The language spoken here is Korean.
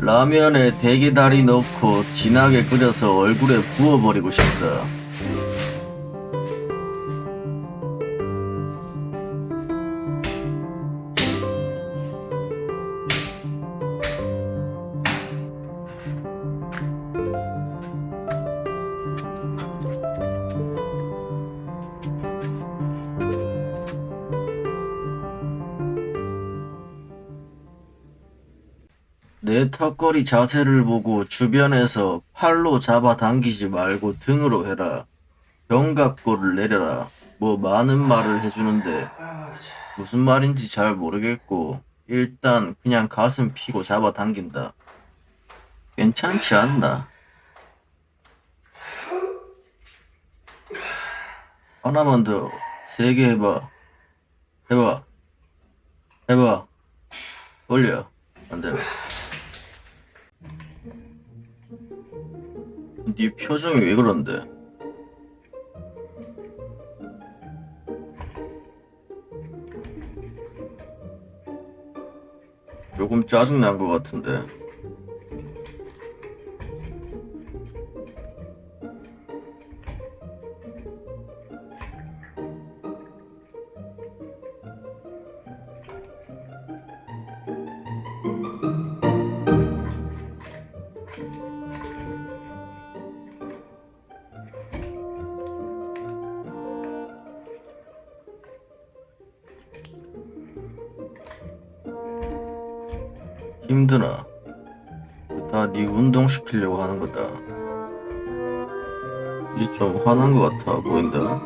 라면에 대게다리 넣고 진하게 끓여서 얼굴에 부어버리고 싶다. 내 턱걸이 자세를 보고 주변에서 팔로 잡아당기지 말고 등으로 해라. 견갑골을 내려라. 뭐 많은 말을 해주는데 무슨 말인지 잘 모르겠고 일단 그냥 가슴 피고 잡아당긴다. 괜찮지 않나? 하나만 더 세게 해봐. 해봐. 해봐. 올려. 안 되나? 네 표정이 왜 그런데? 조금 짜증난 것 같은데. 힘드나? 다 네 운동 시키려고 하는 거다. 이제 좀 화난 것 같아 보인다.